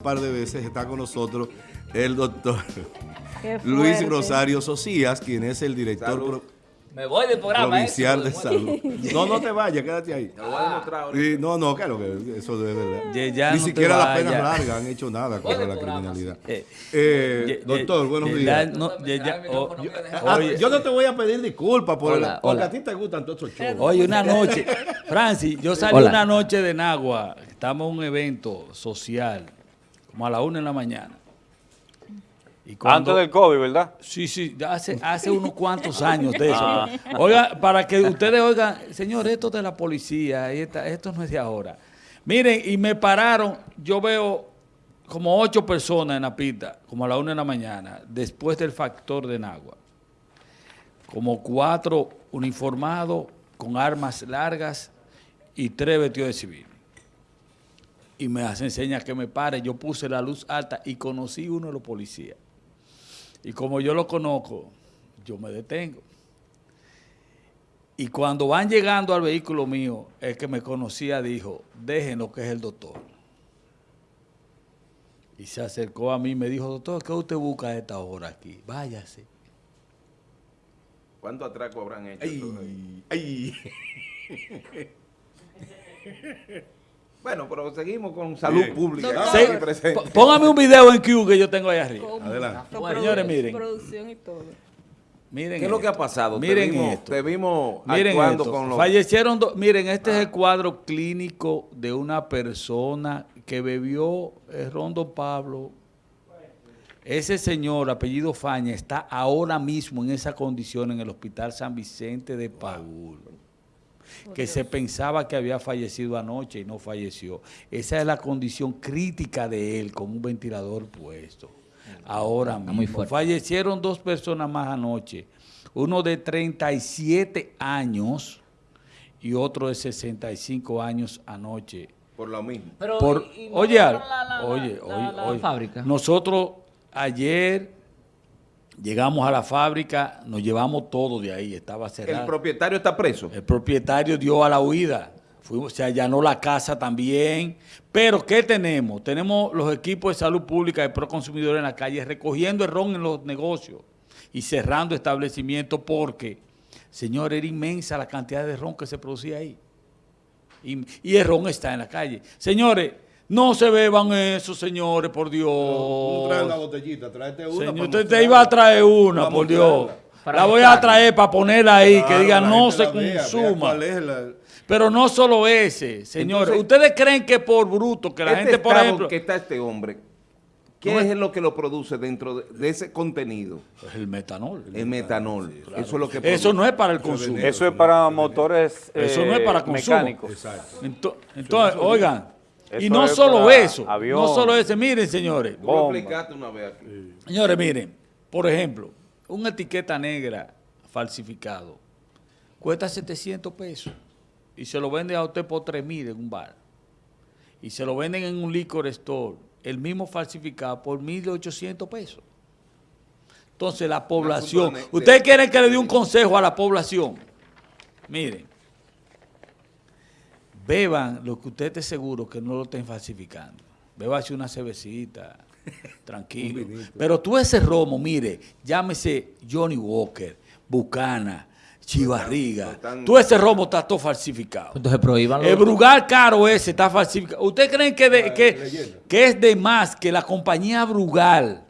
un par de veces está con nosotros el doctor Luis Rosario Socias, quien es el director pro Me voy del programa. provincial ¿eh? de salud. No, no te vayas, quédate ahí. Te lo voy a demostrar ahorita. Sí, no, no, claro que eso de verdad. Ye- ya Ni no siquiera las penas largas han hecho nada contra la criminalidad. Eh, Eh, ye- doctor, ye- buenos ye- días. ya- no, ye- ya- oh, yo- Ah, oye, yo no te voy a pedir disculpas por Hola, porque hola. a ti te gustan todos esos shows. Oye, una noche, Francis, yo salí Hola. una noche de Nagua, estamos en un evento social, como a la una de la mañana. Y cuando- Antes del COVID, ¿verdad? Sí, sí, hace, hace unos cuantos años de eso. Oiga, para que ustedes oigan, señor, esto de la policía, esta- esto no es de ahora. Miren, y me pararon, yo veo como ocho personas en la pista, como a la una de la mañana, después del factor de Nagua. Como cuatro uniformados con armas largas y tres vestidos de civil. Y me hacen señas que me pare. Yo puse la luz alta y conocí uno de los policías. Y como yo lo conozco, yo me detengo. Y cuando van llegando al vehículo mío, el que me conocía dijo, déjenlo que es el doctor. Y se acercó a mí y me dijo, doctor, ¿qué usted busca a esta hora aquí? Váyase. ¿Cuánto atraco habrán hecho? Ay, todos ahí? ay. Bueno, pero seguimos con salud Bien. pública. Doctor. Sí, póngame un video en Q que yo tengo ahí arriba. Adelante. Señores, miren. Producción y todo. Miren ¿Qué es lo que ha pasado? Miren te vimos, esto. te vimos Miren actuando esto. con los... Fallecieron dos. Miren, este es el cuadro clínico de una persona que bebió el rondo Pablo. Ese señor, apellido Faña, está ahora mismo en esa condición en el Hospital San Vicente de Paúl. Que se pensaba que había fallecido anoche y no falleció. Esa es la condición crítica de él, con un ventilador puesto. Ahora mismo. Fallecieron dos personas más anoche. Uno de 37 años y otro de 65 años anoche. Por lo mismo. Pero, Por, y- y no oye, la- la- oye, la- oye, la oye. fábrica. Nosotros ayer llegamos a la fábrica, nos llevamos todo de ahí, estaba cerrado. El propietario está preso. El propietario dio a la huida. Fuimos- se allanó la casa también. Pero, ¿qué tenemos? Tenemos los equipos de salud pública de Proconsumidor en la calle recogiendo el ron en los negocios y cerrando establecimientos porque, señor, era inmensa la cantidad de ron que se producía ahí. Y, y el ron está en la calle. Señores, no se beban eso, señores, por Dios. Traes una botellita, tráete una. Señor, para usted te iba a traer una, Para por Dios. La voy a traer para ponerla ahí, que diga no se la vea, vea consuma. la- Pero no solo ese, señores. Entonces- ¿Ustedes creen que por bruto, que la este gente, por estado ejemplo... que está este hombre, ¿qué No es lo que lo produce dentro de, de ese contenido? Es el metanol. El metanol. Eso es lo que Eso no es para el consumo. Eso es para motores Eso no es eh, para consumo. mecánicos. Exacto. Ento- Entonces, oigan, y no es solo eso, avión. no solo eso. Miren, señores. Tú explicaste una vez aquí. Señores, miren, por ejemplo, una etiqueta negra falsificado cuesta 700 pesos y se lo venden a usted por 3 mil en un bar. Y se lo venden en un liquor store, el mismo falsificado por 1.800 pesos. Entonces la población, ¿ustedes quieren que le dé un consejo a la población? Miren, beban lo que usted esté seguro que no lo estén falsificando. Bébase una cervecita, tranquilo. Pero tú ese romo, mire, llámese Johnny Walker, Bucana, Chivarriga. Tú ese romo está todo falsificado. Entonces prohíbanlo. El Brugal caro ese está falsificado. ¿Ustedes creen que, de- que, que es de más que la compañía Brugal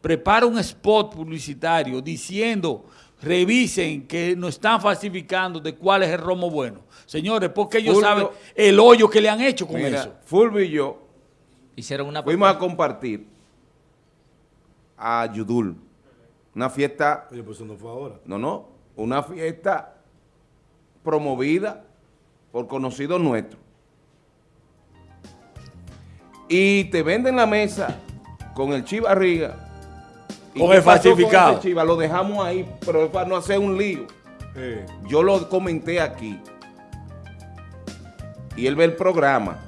prepara un spot publicitario diciendo, revisen que no están falsificando de cuál es el romo bueno? Señores, porque ellos Fulvio- saben el hoyo que le han hecho con Mira, eso. Fulvio y yo Hicieron una... fuimos a compartir a Yudul. Una fiesta, Oye, pues eso no fue ahora. no, no, una fiesta promovida por conocidos nuestros. Y te venden la mesa con el chivarriga. ¿Y Con el con falsificado. chiva? Lo dejamos ahí, pero es para no hacer un lío. Yo lo comenté aquí. Y él ve el programa.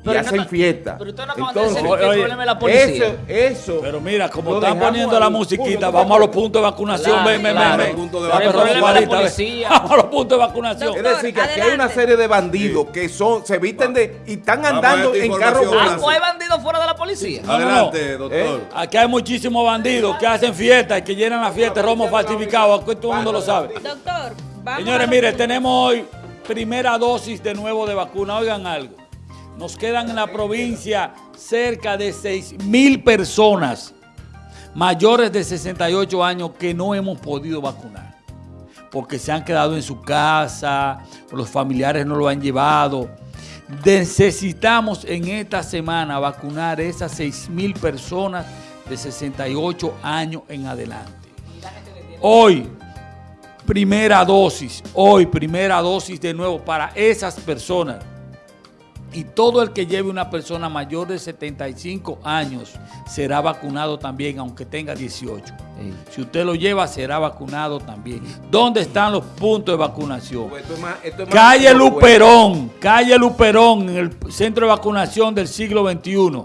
Y Pero hacen fiesta. pero usted no acaban de decir que el problema es la policía. Eso, eso. Pero mira, como están poniendo la musiquita, vamos a los puntos de vacunación. Ven, ven, ven, es. Vamos a los puntos de vacunación. Es Doctor, decir, que aquí hay una adelante. serie de bandidos que son, se visten de y están Vamos andando en carros. Ah, blancos. ¿o hay bandidos fuera de la policía? No, no, no. Adelante, doctor. Aquí hay muchísimos bandidos que hacen fiestas y que llenan la fiesta de romo falsificado. Aquí todo el mundo lo sabe. Doctor, vamos Señores, mire, tenemos hoy primera dosis de nuevo de vacuna. Oigan algo. Nos quedan en la provincia cerca de 6 mil personas mayores de 68 años que no hemos podido vacunar. Porque se han quedado en su casa, los familiares no lo han llevado. Necesitamos en esta semana vacunar esas 6 mil personas de 68 años en adelante. Hoy, primera dosis, hoy primera dosis de nuevo para esas personas. Y todo el que lleve una persona mayor de 75 años será vacunado también, aunque tenga 18. Si usted lo lleva, será vacunado también. ¿Dónde están los puntos de vacunación? Esto es más- esto es más- Calle Luperón, calle Luperón, en el centro de vacunación del siglo XXI.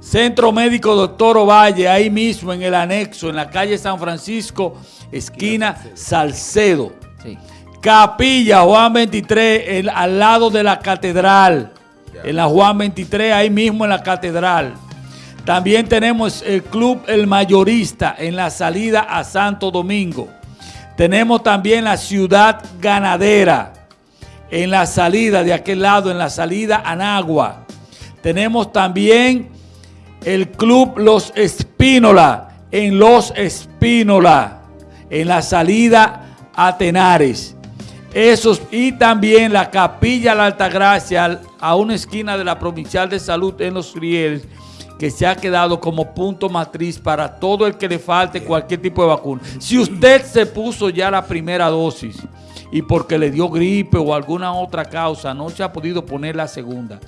Centro Médico Doctor Ovalle, ahí mismo en el anexo, en la calle San Francisco, esquina Salcedo. Sí. Capilla Juan 23, el- al lado de la catedral. En la Juan 23, ahí mismo en la catedral. También tenemos el Club El Mayorista en la salida a Santo Domingo. Tenemos también la Ciudad Ganadera en la salida de aquel lado, en la salida a Nagua. Tenemos también el Club Los Espínola en Los Espínola, en la salida a Tenares. Esos, y también la Capilla La Altagracia al- a una esquina de la Provincial de Salud en Los Rieles, que se ha quedado como punto matriz para todo el que le falte cualquier tipo de vacuna. Si usted se puso ya la primera dosis y porque le dio gripe o alguna otra causa no se ha podido poner la segunda,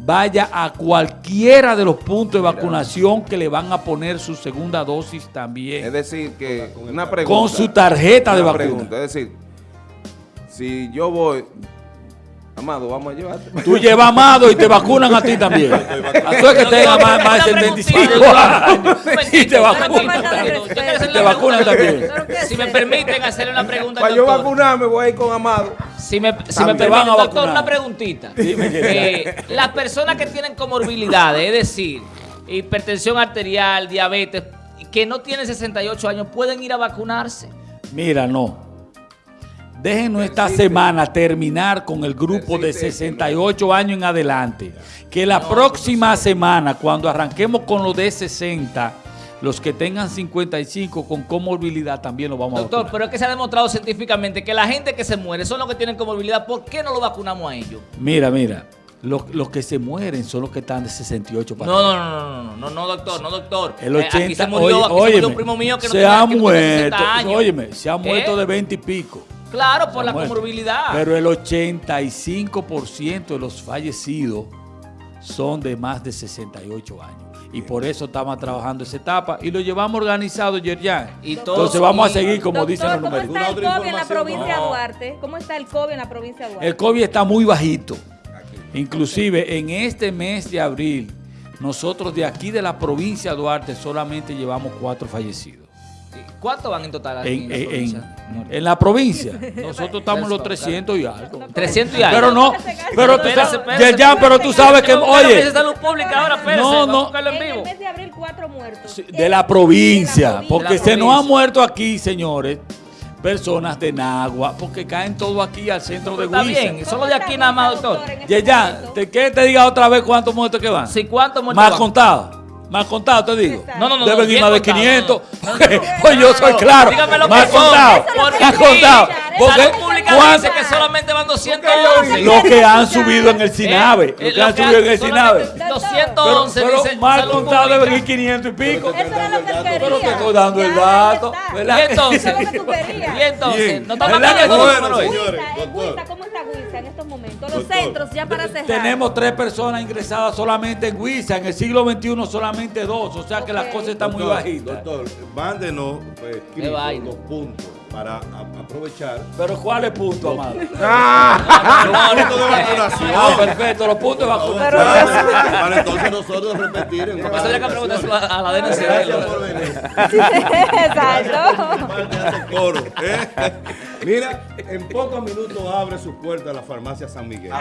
vaya a cualquiera de los puntos de vacunación que le van a poner su segunda dosis también. Es decir, que una pregunta. Con su tarjeta de una vacuna. pregunta, Es decir, si yo voy, Amado, vamos a llevarte. Tú llevas amado y te vacunan a ti también. A tú es que tenga más, más de Una 75 preguntita. años y te Una vacunan. también. Te una vacunan también. ¿Pero qué Si me eso? permiten hacerle una pregunta Para yo vacunarme, voy a ir con Amado. Si me, si me También. permite, Te van a doctor, vacunar. una preguntita. Eh, las personas que tienen comorbilidades, es decir, hipertensión arterial, diabetes, que no tienen 68 años, pueden ir a vacunarse. Mira, no. Déjenos esta semana terminar con el grupo de Persiste. 68 años en adelante. Que la próxima semana, cuando arranquemos con los de 60, los que tengan 55 con comorbilidad también los vamos a Doctor, vacunar. pero es que se ha demostrado científicamente que la gente que se muere son los que tienen comorbilidad. ¿Por qué no lo vacunamos a ellos? Mira, mira. Los, los que se mueren son los que están de 68 para No, no, no, no, no, no, no, doctor, no, doctor. El Eh, 80, aquí se murió, oye, aquí se murió un primo mío que no se tenía, ha que no tenía 60 muerto, años. óyeme, se ha muerto ¿Eh? de 20 y pico. Claro, por la Muerto. comorbilidad. Pero el 85% de los fallecidos son de más de 68 años. Y por eso estamos trabajando esa etapa y lo llevamos organizado, Yerjan. Y todos- Entonces vamos a seguir como Doctor, dicen los ¿cómo números. está el ¿Alguna otra COVID en la provincia de No. Duarte? ¿Cómo está el COVID en la provincia de Duarte? El COVID está muy bajito. Inclusive en este mes de abril, nosotros de aquí de la provincia de Duarte solamente llevamos cuatro fallecidos. ¿Cuántos van en total aquí En, en la en- provincia? en- en la provincia. Nosotros estamos en los 300 y algo. 300 y algo. Pero no, pero tú Espérese, sabes, espérese, Yerjan, pero tú sabes que, oye, Mesa de salud pública ahora, espérese, No, no. en el mes de abril, cuatro muertos. De la provincia, porque se nos han muerto aquí, señores, personas de Nagua, porque caen todo aquí al centro de Está Huiza. bien, solo de aquí nada más, doctor. en este Yerjan, momento? ¿te quieres que te diga otra vez cuántos muertos que van? Sí, ¿cuántos muertos Más van? Más contado, te digo. No, no, no. Deben ir más de contado, 500. no, no. porque, pues yo soy claro. Más contado. Más contado. Porque es lo que Pública ¿cuánto- dice que solamente van 211. lo que han subido en el Sinabe. Eh, Lo que han subido en el Doctor. 211 Pero, salud contado deben ir 500 y pico. Pero te estoy dando el dato. Y entonces, y entonces, no estamos ¿Verdad que hablando de números Huiza, doctor. Huiza, ¿Cómo está Huiza en estos momentos? Los Doctor. centros ya para cerrar. Tenemos tres personas ingresadas solamente en Huiza. En el siglo XXI solamente dos. O sea que las cosas están muy Doctor, bajitas. Doctor, mándenos pues, los puntos para aprovechar. Pero ¿cuál es el punto, amado? Punto de vacunación. Ah, perfecto, los puntos de vacunación. Pero para, entonces nosotros repetir en Eso habría que preguntárselo a, a la DNC. Gracias por venir. Exacto. Coro, ¿eh? Mira, en pocos minutos abre su puerta la farmacia San Miguel.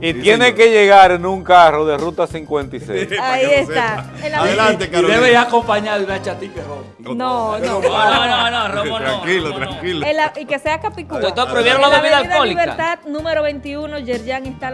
Y, y tiene que llegar en un carro de ruta 56. Para Ahí está. Adelante, Y Carolina. debe ir acompañado de una chatica roja. No, no. No, no, no, Romo no. Tranquilo, Romo no. tranquilo. Y que sea Capicúa. Doctor, prohibieron la bebida alcohólica. Libertad número 21, Yerjan está